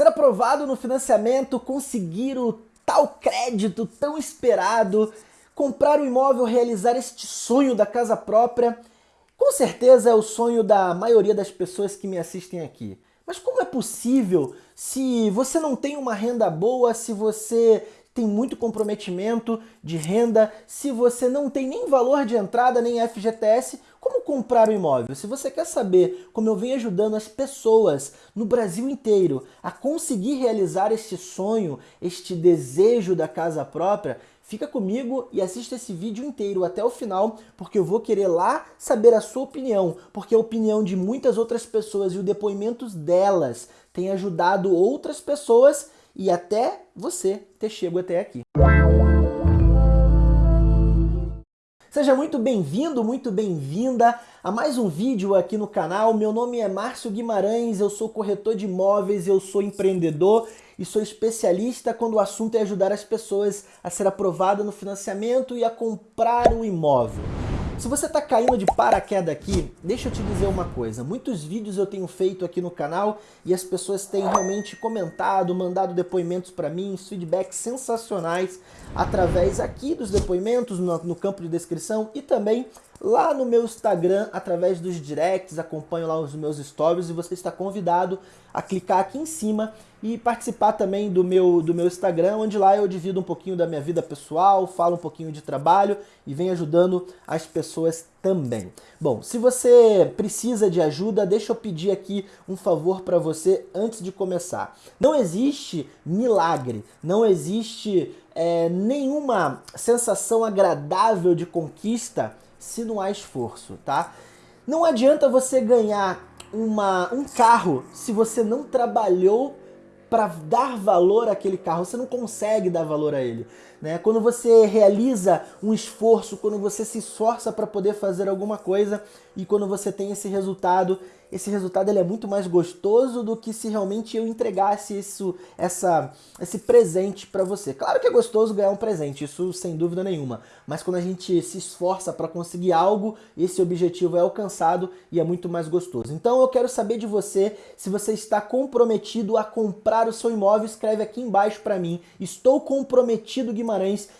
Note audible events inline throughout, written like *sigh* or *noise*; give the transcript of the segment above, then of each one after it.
Ser aprovado no financiamento, conseguir o tal crédito tão esperado, comprar o um imóvel, realizar este sonho da casa própria, com certeza é o sonho da maioria das pessoas que me assistem aqui. Mas como é possível se você não tem uma renda boa, se você tem muito comprometimento de renda, se você não tem nem valor de entrada, nem FGTS, como comprar um imóvel? Se você quer saber como eu venho ajudando as pessoas no Brasil inteiro a conseguir realizar este sonho, este desejo da casa própria, fica comigo e assista esse vídeo inteiro até o final, porque eu vou querer lá saber a sua opinião, porque a opinião de muitas outras pessoas e os depoimentos delas tem ajudado outras pessoas e até você ter chego até aqui. Seja muito bem-vindo, muito bem-vinda a mais um vídeo aqui no canal. Meu nome é Márcio Guimarães, eu sou corretor de imóveis, eu sou empreendedor e sou especialista quando o assunto é ajudar as pessoas a ser aprovada no financiamento e a comprar um imóvel. Se você está caindo de paraquedas aqui, deixa eu te dizer uma coisa. Muitos vídeos eu tenho feito aqui no canal e as pessoas têm realmente comentado, mandado depoimentos para mim, feedbacks sensacionais através aqui dos depoimentos no, no campo de descrição e também lá no meu Instagram, através dos directs, acompanho lá os meus stories e você está convidado a clicar aqui em cima e participar também do meu, do meu Instagram, onde lá eu divido um pouquinho da minha vida pessoal, falo um pouquinho de trabalho e venho ajudando as pessoas também. Bom, se você precisa de ajuda, deixa eu pedir aqui um favor para você antes de começar. Não existe milagre, não existe é, nenhuma sensação agradável de conquista se não há esforço, tá? Não adianta você ganhar uma, um carro se você não trabalhou para dar valor àquele carro, você não consegue dar valor a ele. Né? Quando você realiza um esforço, quando você se esforça para poder fazer alguma coisa e quando você tem esse resultado, esse resultado ele é muito mais gostoso do que se realmente eu entregasse isso, essa, esse presente para você. Claro que é gostoso ganhar um presente, isso sem dúvida nenhuma, mas quando a gente se esforça para conseguir algo, esse objetivo é alcançado e é muito mais gostoso. Então eu quero saber de você se você está comprometido a comprar o seu imóvel, escreve aqui embaixo para mim. Estou comprometido, Guimarães,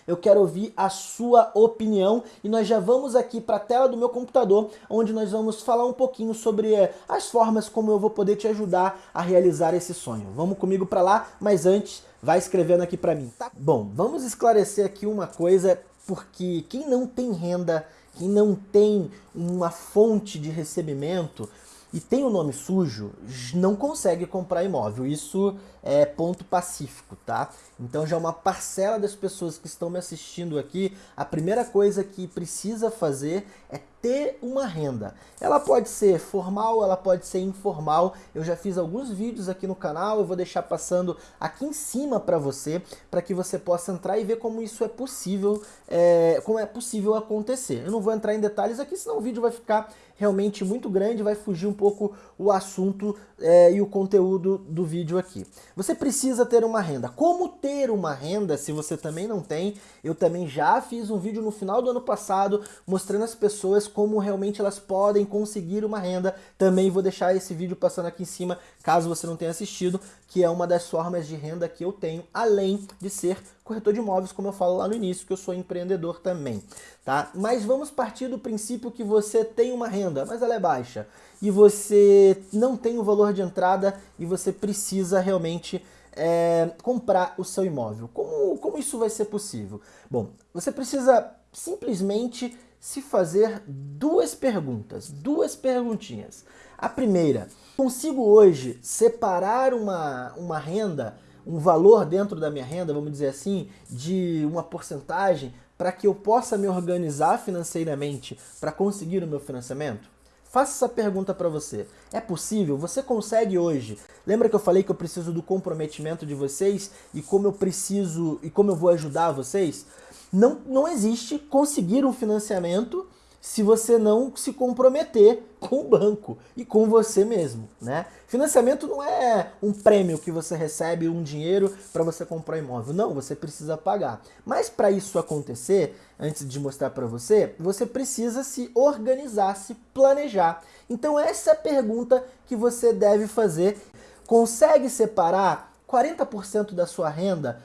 eu quero ouvir a sua opinião e nós já vamos aqui para a tela do meu computador, onde nós vamos falar um pouquinho sobre eh, as formas como eu vou poder te ajudar a realizar esse sonho. Vamos comigo para lá, mas antes vai escrevendo aqui para mim. Tá? Bom, vamos esclarecer aqui uma coisa, porque quem não tem renda, quem não tem uma fonte de recebimento, e tem o nome sujo, não consegue comprar imóvel. Isso é ponto pacífico, tá? Então já uma parcela das pessoas que estão me assistindo aqui, a primeira coisa que precisa fazer é ter uma renda. Ela pode ser formal, ela pode ser informal. Eu já fiz alguns vídeos aqui no canal, eu vou deixar passando aqui em cima para você, para que você possa entrar e ver como isso é possível, é, como é possível acontecer. Eu não vou entrar em detalhes aqui, senão o vídeo vai ficar realmente muito grande, vai fugir um pouco o assunto é, e o conteúdo do vídeo aqui. Você precisa ter uma renda. Como ter uma renda se você também não tem? Eu também já fiz um vídeo no final do ano passado mostrando as pessoas como realmente elas podem conseguir uma renda. Também vou deixar esse vídeo passando aqui em cima, caso você não tenha assistido, que é uma das formas de renda que eu tenho, além de ser corretor de imóveis, como eu falo lá no início, que eu sou empreendedor também, tá? Mas vamos partir do princípio que você tem uma renda, mas ela é baixa, e você não tem o valor de entrada e você precisa realmente é, comprar o seu imóvel. Como, como isso vai ser possível? Bom, você precisa simplesmente se fazer duas perguntas, duas perguntinhas. A primeira, consigo hoje separar uma, uma renda, um valor dentro da minha renda, vamos dizer assim, de uma porcentagem para que eu possa me organizar financeiramente para conseguir o meu financiamento? Faça essa pergunta para você. É possível? Você consegue hoje? Lembra que eu falei que eu preciso do comprometimento de vocês e como eu preciso e como eu vou ajudar vocês? Não, não existe conseguir um financiamento se você não se comprometer com o banco e com você mesmo, né? Financiamento não é um prêmio que você recebe, um dinheiro para você comprar imóvel. Não, você precisa pagar. Mas para isso acontecer, antes de mostrar para você, você precisa se organizar, se planejar. Então essa é a pergunta que você deve fazer. Consegue separar 40% da sua renda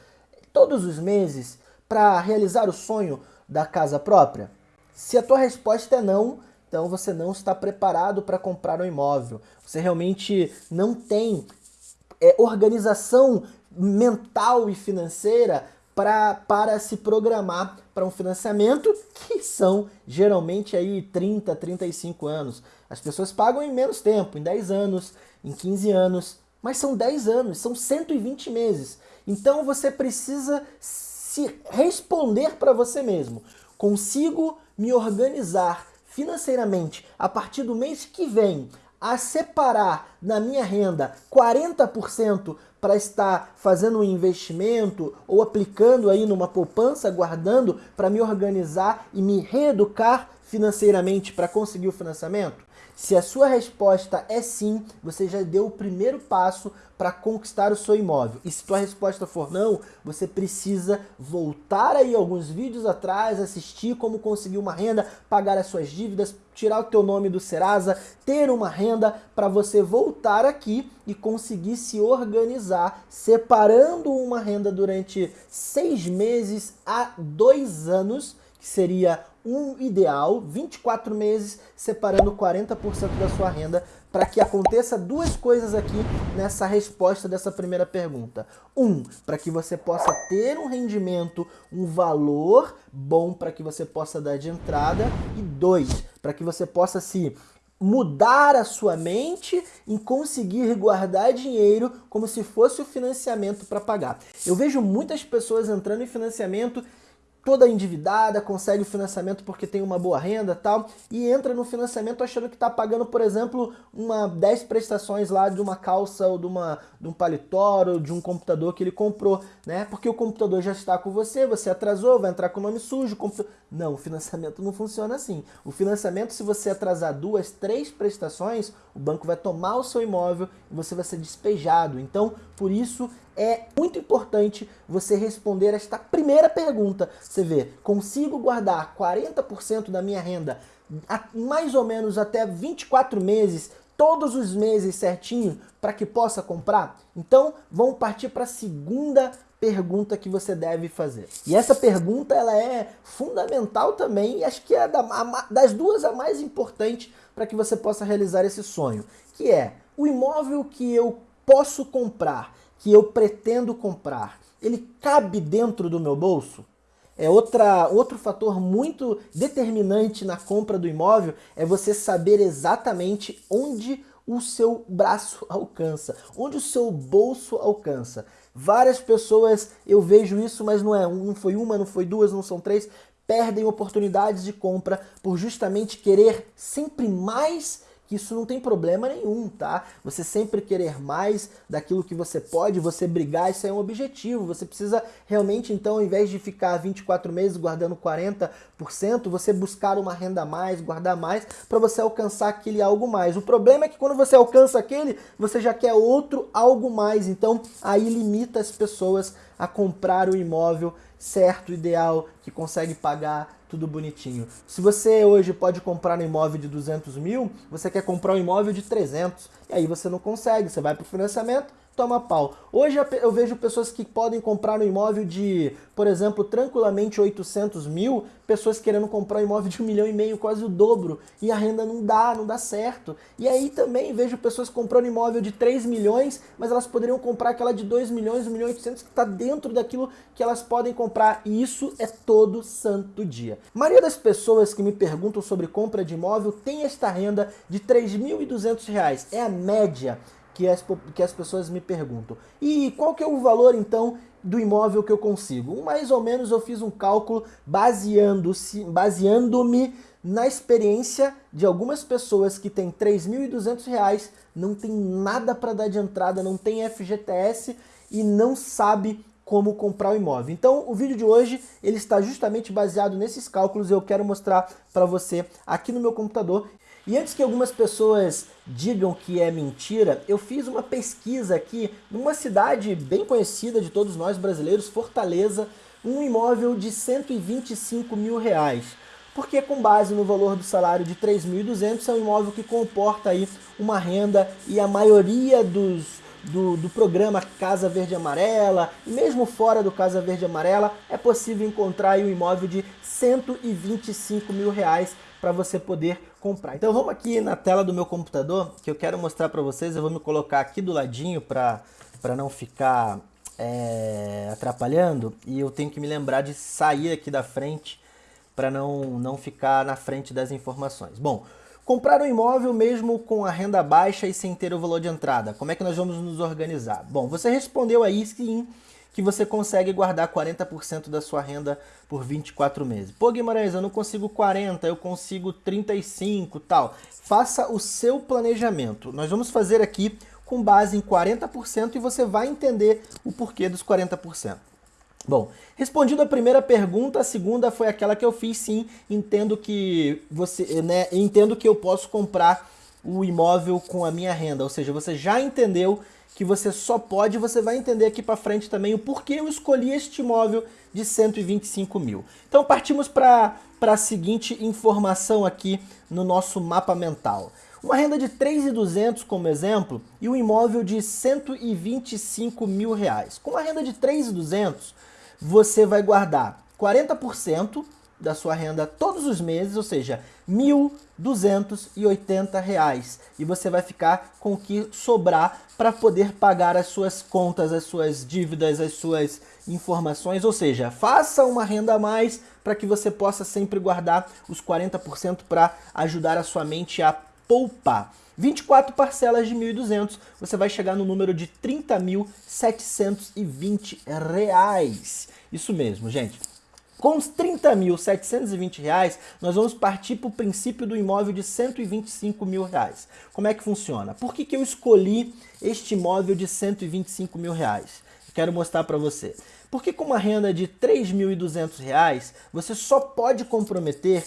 todos os meses para realizar o sonho da casa própria? Se a tua resposta é não, então você não está preparado para comprar um imóvel. Você realmente não tem é, organização mental e financeira pra, para se programar para um financiamento que são geralmente aí 30, 35 anos. As pessoas pagam em menos tempo, em 10 anos, em 15 anos, mas são 10 anos, são 120 meses. Então você precisa se responder para você mesmo. Consigo me organizar financeiramente a partir do mês que vem a separar na minha renda 40% para estar fazendo um investimento ou aplicando aí numa poupança, guardando para me organizar e me reeducar financeiramente para conseguir o financiamento? Se a sua resposta é sim, você já deu o primeiro passo para conquistar o seu imóvel. E se tua resposta for não, você precisa voltar aí alguns vídeos atrás, assistir como conseguir uma renda, pagar as suas dívidas, tirar o teu nome do Serasa, ter uma renda para você voltar aqui e conseguir se organizar, separando uma renda durante seis meses a dois anos, que seria um ideal, 24 meses, separando 40% da sua renda, para que aconteça duas coisas aqui nessa resposta dessa primeira pergunta. Um, para que você possa ter um rendimento, um valor bom para que você possa dar de entrada. E dois, para que você possa se mudar a sua mente em conseguir guardar dinheiro como se fosse o financiamento para pagar. Eu vejo muitas pessoas entrando em financiamento toda endividada, consegue o financiamento porque tem uma boa renda tal, e entra no financiamento achando que está pagando, por exemplo, uma 10 prestações lá de uma calça ou de, uma, de um paletó de um computador que ele comprou, né? Porque o computador já está com você, você atrasou, vai entrar com o nome sujo. Computador... Não, o financiamento não funciona assim. O financiamento, se você atrasar duas, três prestações, o banco vai tomar o seu imóvel e você vai ser despejado. Então, por isso, é muito importante você responder esta primeira pergunta. Você vê, consigo guardar 40% da minha renda mais ou menos até 24 meses, todos os meses certinho, para que possa comprar? Então, vamos partir para a segunda pergunta que você deve fazer. E essa pergunta ela é fundamental também e acho que é das duas a mais importante para que você possa realizar esse sonho, que é o imóvel que eu posso comprar que eu pretendo comprar, ele cabe dentro do meu bolso? É outra, outro fator muito determinante na compra do imóvel é você saber exatamente onde o seu braço *laughs* alcança, onde o seu bolso alcança. Várias pessoas, eu vejo isso, mas não é não foi uma, não foi duas, não são três, perdem oportunidades de compra por justamente querer sempre mais que isso não tem problema nenhum, tá? Você sempre querer mais daquilo que você pode, você brigar, isso é um objetivo. Você precisa realmente, então, ao invés de ficar 24 meses guardando 40%, você buscar uma renda mais, guardar mais, para você alcançar aquele algo mais. O problema é que quando você alcança aquele, você já quer outro algo mais. Então, aí limita as pessoas a comprar o imóvel certo, ideal, que consegue pagar tudo bonitinho. Se você hoje pode comprar um imóvel de 200 mil, você quer comprar um imóvel de 300, e aí você não consegue, você vai para o financiamento, toma pau. Hoje eu vejo pessoas que podem comprar um imóvel de, por exemplo, tranquilamente 800 mil, pessoas querendo comprar um imóvel de um milhão e meio, quase o dobro, e a renda não dá, não dá certo. E aí também vejo pessoas comprando imóvel de 3 milhões, mas elas poderiam comprar aquela de 2 milhões, 1 milhão e 800, que está dentro daquilo que elas podem comprar, e isso é todo santo dia. A maioria das pessoas que me perguntam sobre compra de imóvel tem esta renda de R$ 3.200, é a média que as, que as pessoas me perguntam. E qual que é o valor, então, do imóvel que eu consigo? Mais ou menos eu fiz um cálculo baseando-se, baseando-me na experiência de algumas pessoas que têm R$ 3.200, não tem nada para dar de entrada, não tem FGTS e não sabe como comprar o imóvel. Então, o vídeo de hoje ele está justamente baseado nesses cálculos e eu quero mostrar para você aqui no meu computador. E antes que algumas pessoas digam que é mentira, eu fiz uma pesquisa aqui numa cidade bem conhecida de todos nós brasileiros, Fortaleza, um imóvel de 125 mil reais. Porque com base no valor do salário de 3.200 é um imóvel que comporta aí uma renda e a maioria dos do, do programa Casa Verde Amarela, e mesmo fora do Casa Verde Amarela, é possível encontrar um imóvel de 125 mil reais para você poder comprar. Então vamos aqui na tela do meu computador, que eu quero mostrar para vocês, eu vou me colocar aqui do ladinho para não ficar é, atrapalhando, e eu tenho que me lembrar de sair aqui da frente para não, não ficar na frente das informações. Bom, Comprar um imóvel mesmo com a renda baixa e sem ter o valor de entrada, como é que nós vamos nos organizar? Bom, você respondeu aí sim que você consegue guardar 40% da sua renda por 24 meses. Pô, Guimarães, eu não consigo 40, eu consigo 35, tal. Faça o seu planejamento. Nós vamos fazer aqui com base em 40% e você vai entender o porquê dos 40%. Bom, respondido a primeira pergunta, a segunda foi aquela que eu fiz sim, entendo que você, né, entendo que eu posso comprar o imóvel com a minha renda, ou seja, você já entendeu que você só pode, você vai entender aqui para frente também o porquê eu escolhi este imóvel de 125 mil. Então partimos para a seguinte informação aqui no nosso mapa mental. Uma renda de 3.200 como exemplo e um imóvel de 125 mil reais. Com uma renda de 3.200, você vai guardar 40% da sua renda todos os meses, ou seja, R$ 1.280 e você vai ficar com o que sobrar para poder pagar as suas contas, as suas dívidas, as suas informações, ou seja, faça uma renda a mais para que você possa sempre guardar os 40% para ajudar a sua mente a poupar. 24 parcelas de 1.200, você vai chegar no número de 30.720 reais. Isso mesmo, gente. Com os 30.720 reais, nós vamos partir para o princípio do imóvel de 125 mil reais. Como é que funciona? Por que, que eu escolhi este imóvel de 125 mil reais? Quero mostrar para você. Porque com uma renda de 3.200 reais, você só pode comprometer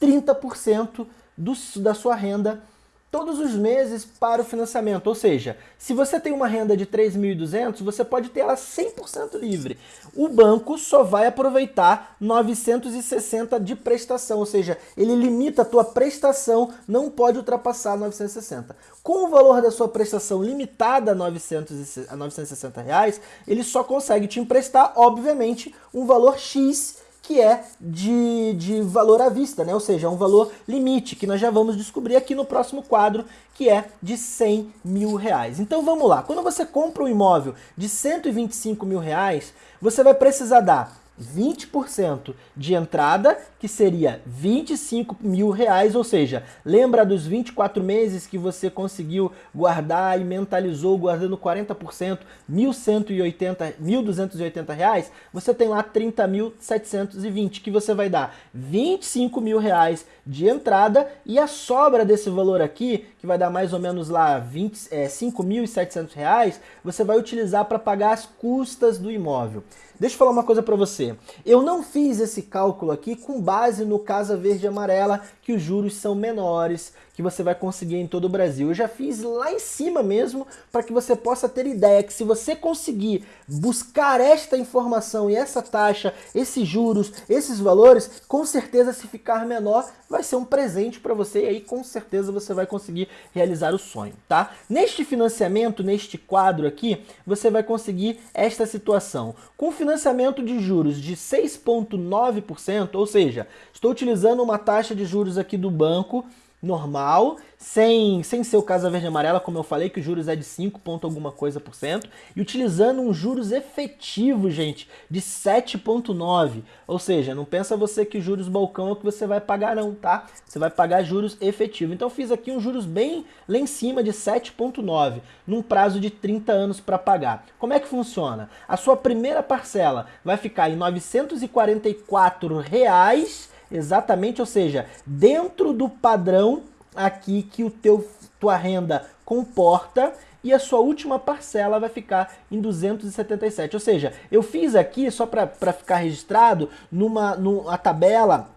30% do, da sua renda todos os meses para o financiamento. Ou seja, se você tem uma renda de 3.200, você pode ter ela 100% livre. O banco só vai aproveitar 960 de prestação, ou seja, ele limita a tua prestação, não pode ultrapassar 960. Com o valor da sua prestação limitada a, 900, a 960 reais, ele só consegue te emprestar, obviamente, um valor X que é de, de valor à vista, né? ou seja, um valor limite, que nós já vamos descobrir aqui no próximo quadro, que é de 100 mil reais. Então vamos lá, quando você compra um imóvel de 125 mil reais, você vai precisar dar 20% de entrada, que seria 25 mil reais, ou seja, lembra dos 24 meses que você conseguiu guardar e mentalizou guardando 40%, 1.180, 1.280 reais, você tem lá 30.720, que você vai dar 25 mil reais de entrada e a sobra desse valor aqui, que vai dar mais ou menos lá 20, é, 5.700 reais, você vai utilizar para pagar as custas do imóvel. Deixa eu falar uma coisa para você. Eu não fiz esse cálculo aqui com base no Casa Verde Amarela, que os juros são menores, que você vai conseguir em todo o Brasil. Eu já fiz lá em cima mesmo, para que você possa ter ideia que se você conseguir buscar esta informação e essa taxa, esses juros, esses valores, com certeza se ficar menor, vai ser um presente para você e aí com certeza você vai conseguir realizar o sonho, tá? Neste financiamento, neste quadro aqui, você vai conseguir esta situação. Com financiamento de juros de 6,9%, ou seja, estou utilizando uma taxa de juros aqui do banco normal, sem, sem ser o Casa Verde Amarela, como eu falei, que o juros é de 5 ponto alguma coisa por cento, e utilizando um juros efetivo, gente, de 7,9. Ou seja, não pensa você que juros balcão é o que você vai pagar não, tá? Você vai pagar juros efetivo. Então fiz aqui um juros bem lá em cima de 7,9, num prazo de 30 anos para pagar. Como é que funciona? A sua primeira parcela vai ficar em 944 reais Exatamente, ou seja, dentro do padrão aqui que o teu tua renda comporta e a sua última parcela vai ficar em 277. Ou seja, eu fiz aqui, só para ficar registrado, numa, numa tabela,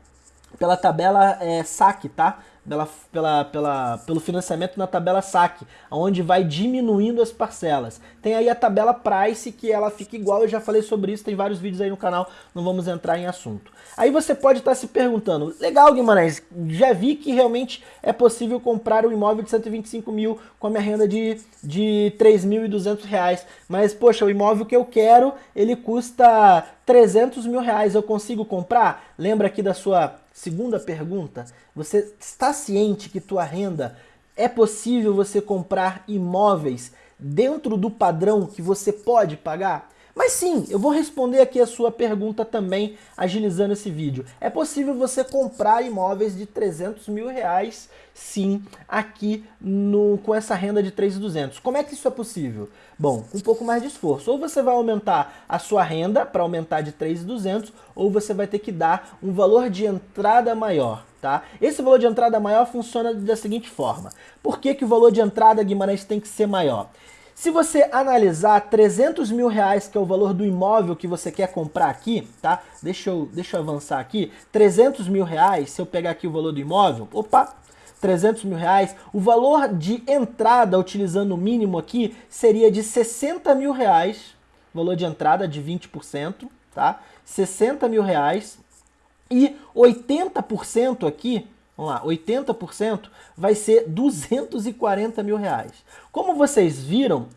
pela tabela é, saque, tá? Pela, pela, pela, pelo financiamento na tabela saque, onde vai diminuindo as parcelas. Tem aí a tabela price, que ela fica igual, eu já falei sobre isso, tem vários vídeos aí no canal, não vamos entrar em assunto. Aí você pode estar se perguntando, legal Guimarães, já vi que realmente é possível comprar um imóvel de 125 mil com a minha renda de, de 3.200 reais, mas poxa, o imóvel que eu quero, ele custa 300 mil reais, eu consigo comprar? Lembra aqui da sua segunda pergunta? Você está ciente que tua renda é possível você comprar imóveis dentro do padrão que você pode pagar? Mas sim, eu vou responder aqui a sua pergunta também, agilizando esse vídeo. É possível você comprar imóveis de 300 mil reais, sim, aqui no, com essa renda de 3.200. Como é que isso é possível? Bom, um pouco mais de esforço. Ou você vai aumentar a sua renda para aumentar de 3.200, ou você vai ter que dar um valor de entrada maior. Tá? Esse valor de entrada maior funciona da seguinte forma. Por que, que o valor de entrada, Guimarães, tem que ser maior? Se você analisar 300 mil reais, que é o valor do imóvel que você quer comprar aqui, tá? Deixa eu, deixa eu avançar aqui. 300 mil reais, se eu pegar aqui o valor do imóvel, opa, 300 mil reais. O valor de entrada, utilizando o mínimo aqui, seria de 60 mil reais. Valor de entrada de 20%, tá? 60 mil reais. E 80% aqui Vamos lá, 80% vai ser 240 mil reais. Como vocês viram,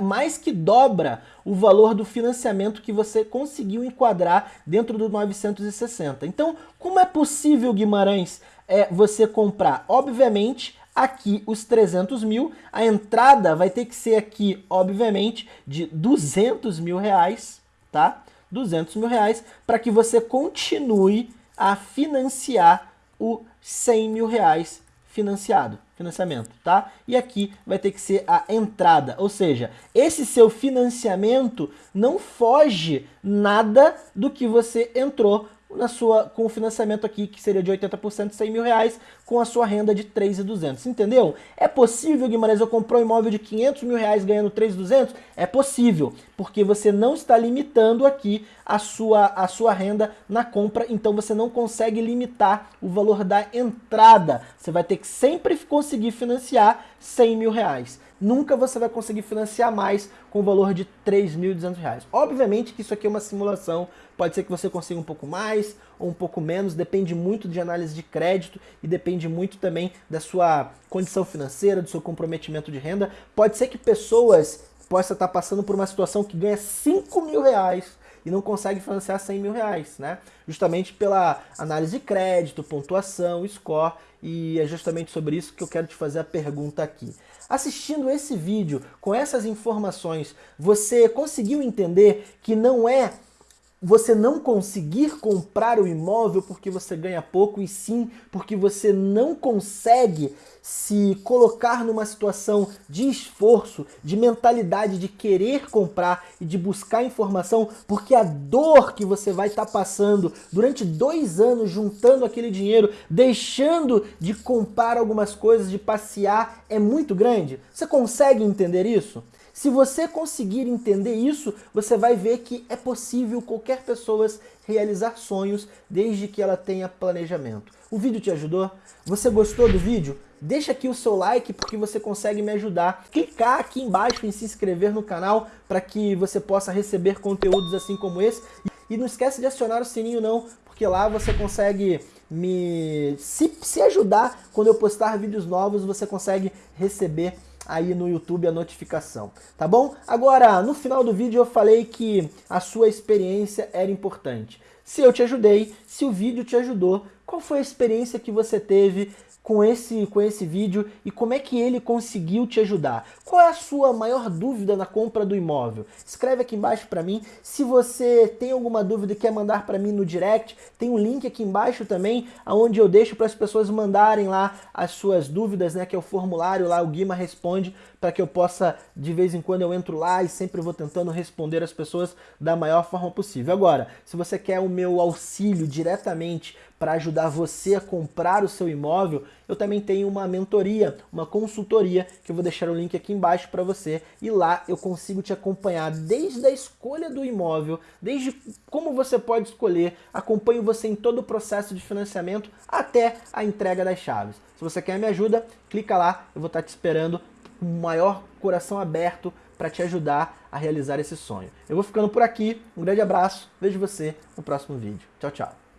mais que dobra o valor do financiamento que você conseguiu enquadrar dentro do 960. Então, como é possível, Guimarães, é, você comprar? Obviamente, aqui os 300 mil, a entrada vai ter que ser aqui, obviamente, de 200 mil reais, tá? 200 mil reais, para que você continue a financiar o 100 mil reais financiado, financiamento, tá? E aqui vai ter que ser a entrada, ou seja, esse seu financiamento não foge nada do que você entrou na sua, com o financiamento aqui, que seria de 80%, 100 mil reais, com a sua renda de 3.200. Entendeu? É possível, Guimarães, eu comprar um imóvel de 500 mil reais ganhando 3.200? É possível, porque você não está limitando aqui a sua, a sua renda na compra, então você não consegue limitar o valor da entrada. Você vai ter que sempre conseguir financiar 100 mil reais nunca você vai conseguir financiar mais com o valor de R$ 3.200. Obviamente que isso aqui é uma simulação, pode ser que você consiga um pouco mais ou um pouco menos, depende muito de análise de crédito e depende muito também da sua condição financeira, do seu comprometimento de renda. Pode ser que pessoas possam estar passando por uma situação que ganha 5 mil reais e não consegue financiar 100 mil reais, né? Justamente pela análise de crédito, pontuação, score, e é justamente sobre isso que eu quero te fazer a pergunta aqui. Assistindo esse vídeo com essas informações, você conseguiu entender que não é você não conseguir comprar o imóvel porque você ganha pouco, e sim porque você não consegue se colocar numa situação de esforço, de mentalidade de querer comprar e de buscar informação, porque a dor que você vai estar tá passando durante dois anos juntando aquele dinheiro, deixando de comprar algumas coisas, de passear, é muito grande. Você consegue entender isso? Se você conseguir entender isso, você vai ver que é possível qualquer pessoa realizar sonhos desde que ela tenha planejamento. O vídeo te ajudou? Você gostou do vídeo? Deixa aqui o seu like porque você consegue me ajudar. Clicar aqui embaixo em se inscrever no canal para que você possa receber conteúdos assim como esse. E não esquece de acionar o sininho não, porque lá você consegue me se, se ajudar quando eu postar vídeos novos, você consegue receber aí no YouTube a notificação, tá bom? Agora, no final do vídeo eu falei que a sua experiência era importante. Se eu te ajudei, se o vídeo te ajudou, qual foi a experiência que você teve com esse, com esse vídeo e como é que ele conseguiu te ajudar. Qual é a sua maior dúvida na compra do imóvel? Escreve aqui embaixo para mim. Se você tem alguma dúvida e quer mandar para mim no direct, tem um link aqui embaixo também, onde eu deixo para as pessoas mandarem lá as suas dúvidas, né, que é o formulário lá, o Guima responde, para que eu possa, de vez em quando eu entro lá e sempre vou tentando responder as pessoas da maior forma possível. Agora, se você quer o meu auxílio diretamente para ajudar você a comprar o seu imóvel, eu também tenho uma mentoria, uma consultoria, que eu vou deixar o link aqui embaixo para você. E lá eu consigo te acompanhar desde a escolha do imóvel, desde como você pode escolher, acompanho você em todo o processo de financiamento até a entrega das chaves. Se você quer me ajuda, clica lá, eu vou estar te esperando com o maior coração aberto para te ajudar a realizar esse sonho. Eu vou ficando por aqui, um grande abraço, vejo você no próximo vídeo. Tchau, tchau.